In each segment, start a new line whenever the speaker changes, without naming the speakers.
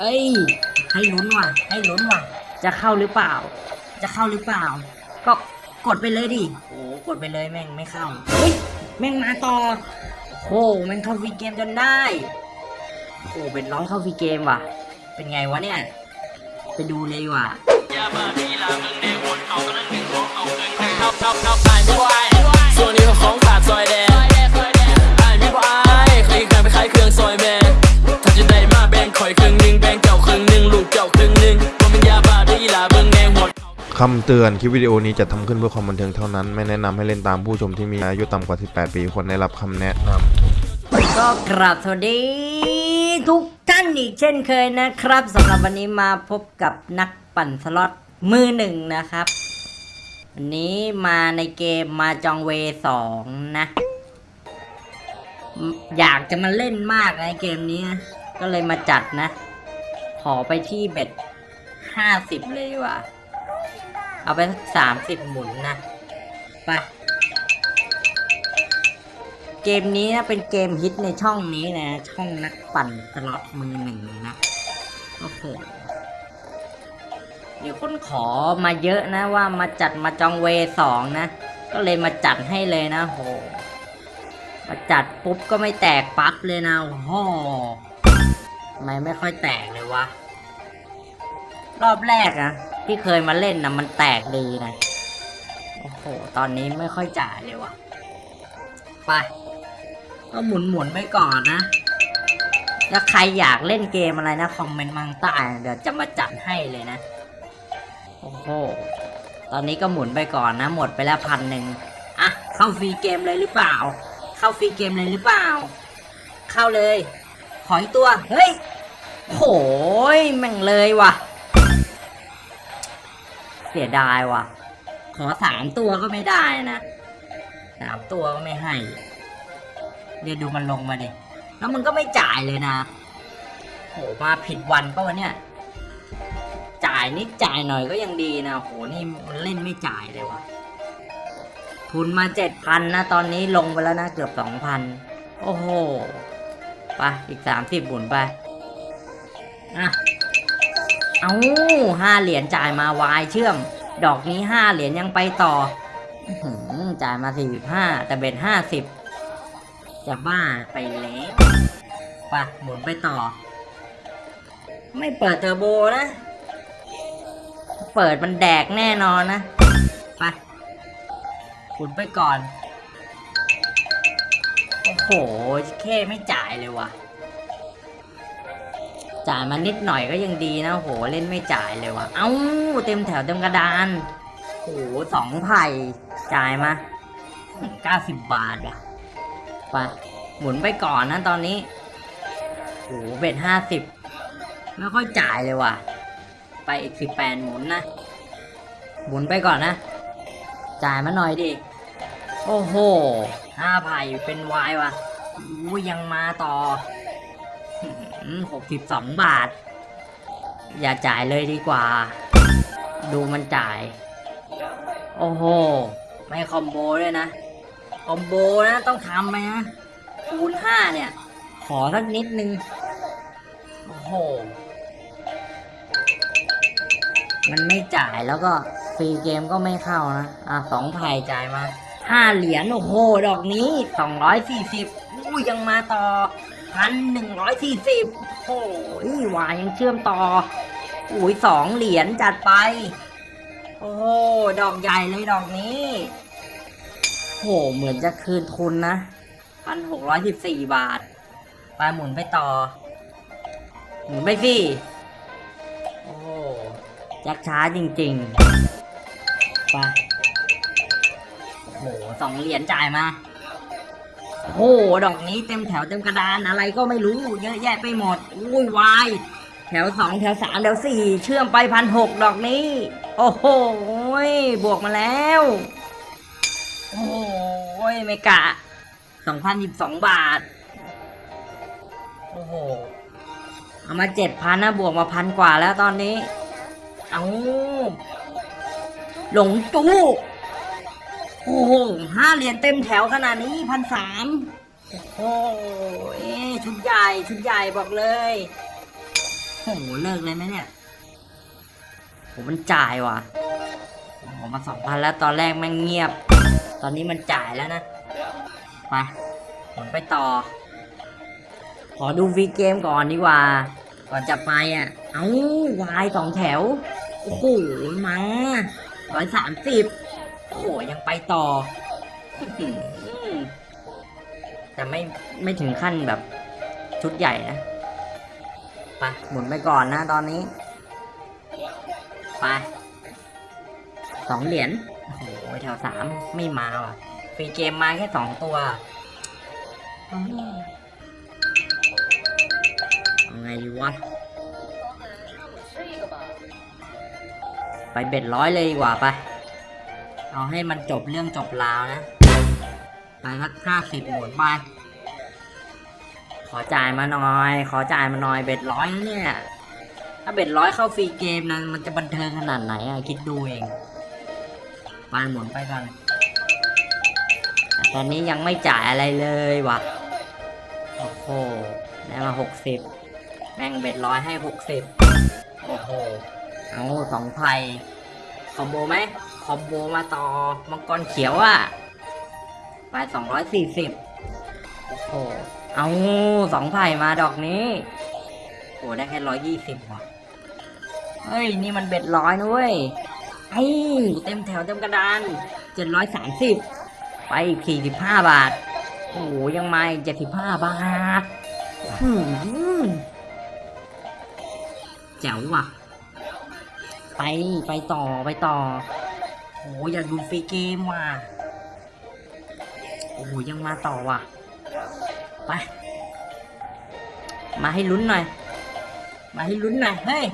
เอ้ย ให้ลุ้นว่ะ ให้ลุ้นว่ะ จะเข้าหรือเปล่า จะเข้าหรือเปล่า ก็กดไปเลยดิ โอ้กดไปเลยแม่งไม่เข้า เฮ้ย แม่งมาต่อ โอ้แม่งเข้าฟรีเกมจนได้ โอ้เป็นร้อยเข้าฟรีเกมว่ะ เป็นไงวะเนี่ย ไปดูเลยว่ะ
คำ
เตือนคลิปวิดีโอนี้จะทำขึ้นเพื่อความบันเทิงเท่านั้น ไม่แนะนำให้เล่นตามผู้ชมที่มีอายุต่ำกว่า 18 ปีควรได้รับคำแนะนำ
ก็กราบสวัสดี ทุกท่านอีกเช่นเคยนะครับสำหรับวันนี้มาพบกับนักปั่นสล็อตมือหนึ่งนะครับ วันนี้มาในเกมมาจองเวสองนะ อยากจะมาเล่นมากในเกมนี้ ก็เลยมาจัดนะ ขอไปที่เบ็ดห้าสิบเลยว่า เอาไปสักสามสิบหมุนนะ ไป เกมนี้นะเป็นเกมฮิตในช่องนี้นะ ช่องนักปั่นสล็อตมือหนึ่งนะโอ้โหเดี๋ยวคนขอมาเยอะนะว่ามาจัดมาจองเวสองนะ ก็เลยมาจัดให้เลยนะโหมาจัดปุ๊บก็ไม่แตกปั๊บเลยนะโอ้โหทำไมไม่ค่อยแตกเลยวะ รอบแรกอะ ที่เคยมาเล่นนะมันแตกดีนะ โอ้โห ตอนนี้ไม่ค่อยจ่ายเลยวะไปก็หมุนหมุนไปก่อนนะ แล้วใครอยากเล่นเกมอะไรนะ คอมเมนต์มาข้างใต้เดี๋ยวจะมาจัดให้เลยนะ โอ้โห ตอนนี้ก็หมุนไปก่อนนะ หมดไปแล้วพันหนึ่งอะ เข้าฟรีเกมเลยหรือเปล่า เข้าฟรีเกมเลยหรือเปล่า เข้าเลย ขออีกตัว เฮ้ยโหยแม่งเลยว่ะ เสียดายว่ะ ขอสามตัวก็ไม่ได้นะสามตัวก็ไม่ให้เดี๋ยวดูมันลงมาดิแล้วมันก็ไม่จ่ายเลยนะโหมาผิดวันก็วันเนี้ยจ่ายนิดจ่ายหน่อยก็ยังดีนะโหนี่มันเล่นไม่จ่ายเลยวะทุนมาเจ็ดพันนะ ตอนนี้ลงไปแล้วนะ เกือบสองพันโอ้โห ไป อีกสามสิบบุญไป อะ เอาห้าเหรียญจ่ายมาวายเชื่อม ดอกนี้ห้าเหรียญยังไปต่อจ่ายมาสี่สิบห้าแต่เบ็ดห้าสิบจะบ้าไปแล้วไปหมุนไปต่อ ไม่เปิดเทอร์โบนะ เปิดมันแดกแน่นอนนะไปหมุนไปก่อน โอ้โห แค่ไม่จ่ายเลยว่ะ จ่ายมานิดหน่อยก็ยังดีนะโหเล่นไม่จ่ายเลยว่ะ เอ้าเต็มแถวเต็มกระดานโหสองไผ่จ่ายมาเก้าสิบบาทอะไปหมุนไปก่อนนะตอนนี้โหเบ็ดห้าสิบไม่ค่อยจ่ายเลยว่ะ ไปอีกสิบแปดหมุนนะหมุนไปก่อนนะ จ่ายมาหน่อยดิโอ้โหห้าไผ่เป็นวายว่ะอู้ยังมาต่อ หกสิบสองบาท อย่าจ่ายเลยดีกว่า ดูมันจ่าย โอ้โห ไม่คอมโบด้วยนะ คอมโบนะต้องทำไหมนะคูณห้าเนี่ย ขอสักนิดนึง โอ้โห มันไม่จ่ายแล้วก็ฟรีเกมก็ไม่เข้านะ อะสองไผ่จ่ายมาห้าเหรียญโอ้โห ดอกนี้สองร้อยสี่สิบอู้ยังมาต่อ พันหนึ่งร้อยสี่สิบโอ้ยวายยังเชื่อมต่ออุ้ยสองเหรียญจัดไป โอ้โหดอกใหญ่เลยดอกนี้โหเหมือนจะคืนทุนนะพันหกร้อยสิบสี่บาท ไปหมุนไปต่อ หมุนไปสิโอ้ยักช้าจริงๆ ไปโอ้โหสองเหรียญจ่ายมา โอ้โหดอกนี้เต็มแถวเต็มกระดานอะไรก็ไม่รู้ เยอะแยะไปหมดอุ้ยวายแถวสองแถวสามแถวสี่เชื่อมไปพันหกดอกนี้ โอ้โหบวกมาแล้ว โอ้โหไม่กะสองพันสิบสองบาท โอ้โหเอามาเจ็ดพันนะบวกมาพันกว่าแล้วตอนนี้ เอาหลงจู้ โอ้โหห้าเหรียญเต็มแถวขนาดนี้พันสามโอ้โหชุดใหญ่ชุดใหญ่บอกเลยโอ้โหเลิกเลยไหมเนี่ยผมมันจ่ายว่ะผมมาสองพันแล้วตอนแรกแม่งเงียบ ตอนนี้มันจ่ายแล้วนะไปผมไปต่อ ขอดูฟีเกมก่อนดีกว่า ก่อนจะไปอะ เอ้าวายสองแถว โอ้โหมาร้อยสามสิบ โอ้โหยังไปต่อ แต่ไม่ไม่ถึงขั้นแบบชุดใหญ่นะไปหมุนไปก่อนนะตอนนี้ ไปสองเหรียญโอ้โหแถวสามไม่มาว่ะฟรีเกมมาแค่สองตัวอืมเอาไงดีวะไป bet ร้อยเลยดีกว่าไป เอาให้มันจบเรื่องจบราวนะ ไปสักห้าสิบหมุนไป ขอจ่ายมาหน่อย ขอจ่ายมาหน่อย bet ร้อยเนี่ย ถ้า bet ร้อยเข้า free game นะมันจะบันเทิงขนาดไหนอะคิดดูเอง ไปหมุนไปก่อนตอนนี้ยังไม่จ่ายอะไรเลยวะโอ้โห ได้มาหกสิบแม่งเบ็ดร้อยให้หกสิบโอ้โห เอาสองไพ่คอมโบไหม อมโบมาต่อมังกรเขียวอะไปสองร้อยสี่สิบโอ้โหเอาสองไผ่มาดอกนี้โอ้ได้แค่ร้อยยี่สิบว่ะเฮ้ย นี่มันเบ็ดร้อยนะเว้ยไอ้เต็มแถวเต็มกระดานเจ็ดร้อยสามสิบไปอีกสี่สิบห้าบาท โอ้โหยังมาอีกเจ็ดสิบห้าบาทหืมแจ๋วว่ะ ไปไปต่อไปต่อ โอ้อยากดูฟรีเกมว่ะ โอ้โหยังมาต่อว่ะ ไป มาให้ลุ้นหน่อย มาให้ลุ้นหน่อย เฮ้ย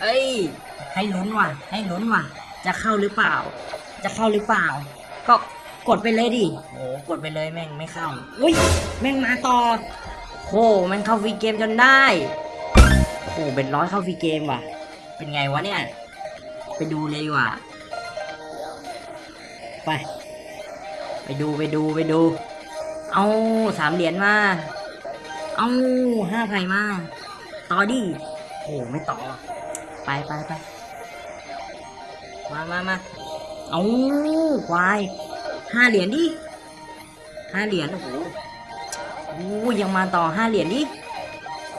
เอ้ย ให้ลุ้นว่ะ ให้ลุ้นว่ะ จะเข้าหรือเปล่า จะเข้าหรือเปล่า ก็กดไปเลยดิโอ้กดไปเลยแม่งไม่เข้า อุ้ย แม่งมาต่อโหแม่งเข้าฟรีเกมจนได้โอ้เป็นร้อยเข้าฟรีเกมว่ะ เป็นไงวะเนี่ย ไปดูเลยดีกว่า ไป ไปดูไปดูไปดู เอาสามเหรียญมา เอาห้าไผ่มา ต่อดิโอ้ไม่ต่อ ไปไปไปมามามาเอาควายห้าเหรียญดิห้าเหรียญโอ้โหโอ้ยังมาต่อห้าเหรียญดิ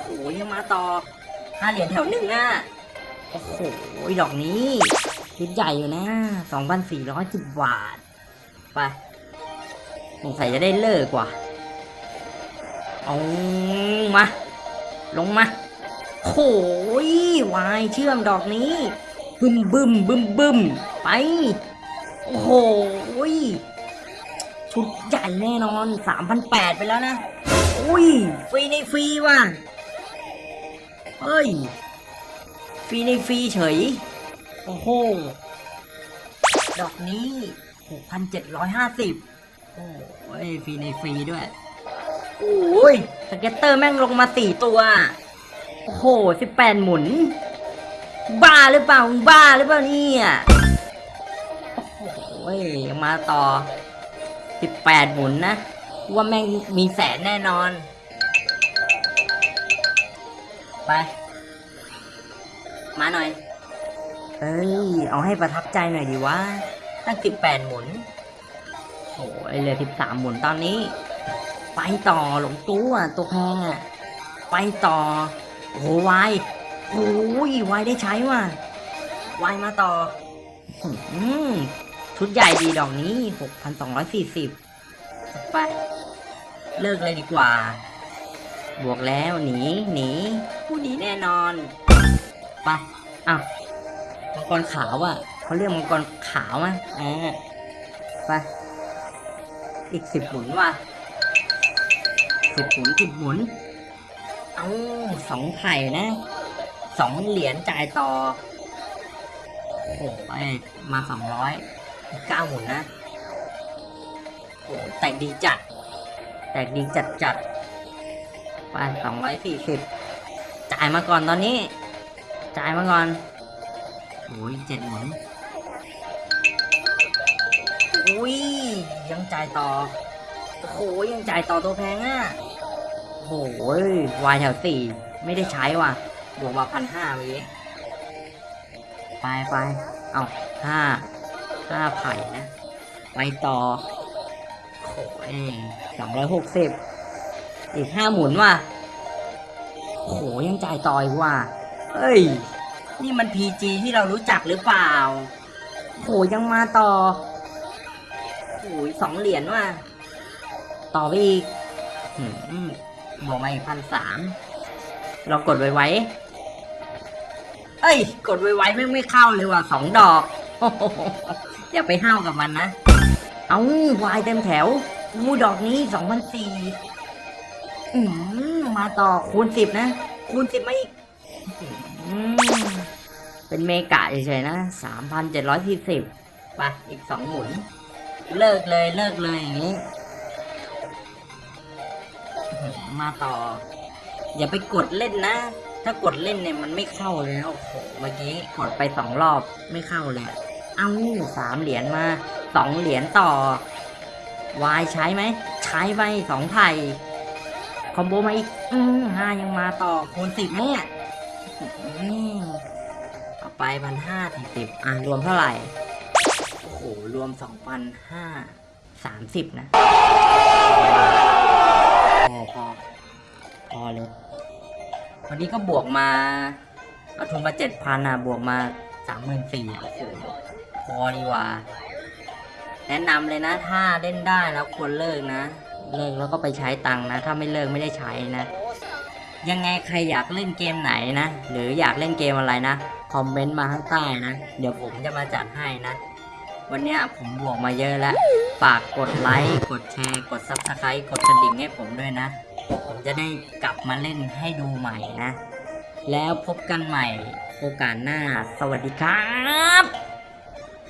โอ้ยังมาต่อห้าเหรียญแถวหนึ่งอะ โอ้โหดอกนี้ชุดใหญ่อยู่นะสองพันสี่ร้อยสิบบาท ไปสงสัยจะได้เลิกกว่า เอามา ลงมาโอ้ยวายเชื่อมดอกนี้ บึมบึมบึมบึมไป โอ้โหยชุดใหญ่แน่นอนสามพันแปดไปแล้วนะ อุ้ย ฟรีในฟรีว่ะ เฮ้ย ฟรีในฟรีเฉย โอ้โห ดอกนี้หกพันเจ็ดร้อยห้าสิบโอ้ย ฟรีในฟรีด้วย โอ้ย scatter แม่งลงมาสี่ตัว โอ้โหสิบแปดหมุน บ้าหรือเปล่ามึงบ้าหรือเปล่าเนี่ย โอ้โหยังมาต่อสิบแปดหมุนนะ ว่าแม่งมีแสนแน่นอน ไป มาหน่อย เอ้ย เอาให้ประทับใจหน่อยดีวะ ตั้งสิบแปดหมุนโอ้ยเหลือสิบสามหมุนตอนนี้ ไปต่อหลงตู้อะตัวแพงอะ ไปต่อ โอ้โหวายโอ้ยวายได้ใช้ว่ะวายมาต่ออืมชุดใหญ่ดีดอกนี้หกพันสองร้อยสี่สิบไป เลิกเลยดีกว่า บวกแล้วหนี หนี ผู้หนีแน่นอน ไปอ้าวมังกรขาวอะเขาเรียกมังกรขาวอะอ่าไป อีกสิบหมุนว่ะสิบหมุนสิบหมุน เอาสองไข่นะสองเหรียญจ่ายต่อโอ้โหไปมาสองร้อยเก้าหมุนนะโอ้แตกดีจัด แตกดีจัดจัดไปสองร้อยสี่สิบจ่ายมาก่อนตอนนี้ จ่ายมาก่อนโอ้ยเจ็ดหมุนอุ้ยยังจ่ายต่อโอ้โหยังจ่ายต่อตัวแพงอะโหวายแถวสี่ไม่ได้ใช้ว่ะ บวกมาพันห้าเมื่อกี้ไปไปเอาห้าห้าไผ่นะ ไปต่อโอ้ยสองร้อยหกสิบอีกห้าหมุนว่ะโหยังจ่ายต่ออีกว่ะ เฮ้ย นี่มันพีจีที่เรารู้จักหรือเปล่าโหยังมาต่อโอ้ยสองเหรียญว่ะ ต่อไปอีกหืมบวกมาอีกพันสามเรากดไวไวเอ้ย กดไวไวไม่ไม่เข้าเลยว่ะสองดอกอย่าไปห้าวกับมันนะ เอาวายเต็มแถวอู้ดอกนี้สองพันสี่มาต่อคูณสิบนะ คูณสิบมาอีก เป็นเมกะเฉยๆนะสามพันเจ็ดร้อยสี่สิบไปอีกสองหมุน เลิกเลยเลิกเลยอย่างนี้ มาต่อ อย่าไปกดเล่นนะ ถ้ากดเล่นเนี่ยมันไม่เข้าเลยนะโอ้โหเมื่อกี้กดไปสองรอบไม่เข้าเลย เอาสามเหรียญมาสองเหรียญต่อวายใช้ไหม ใช้ไปสองไผ่คอมโบมาอีกอห้ายังมาต่อคูณสิบเนี่ย อืมต่อไปพันห้าสี่สิบอะ รวมเท่าไหร่ โอ้โห รวมสองพันห้าสามสิบนะ พอพอพอเลยวันนี้ก็บวกมาเอาทุนมาเจ็ดพันอะ บวกมาสามหมื่นสี่โอ้โหพอดีกว่า แนะนำเลยนะ ถ้าเล่นได้แล้วควรเลิกนะ เลิกแล้วก็ไปใช้ตังค์นะ ถ้าไม่เลิกไม่ได้ใช้นะ ยังไงใครอยากเล่นเกมไหนนะ หรืออยากเล่นเกมอะไรนะ คอมเมนต์มาข้างใต้นะ เดี๋ยวผมจะมาจัดให้นะ วันนี้ผมบวกมาเยอะแล้ว ฝากกดไลค์ กดแชร์ กด subscribe กดกระดิ่งให้ผมด้วยนะ ผมจะได้กลับมาเล่นให้ดูใหม่นะ แล้วพบกันใหม่โอกาสหน้า สวัสดีครับ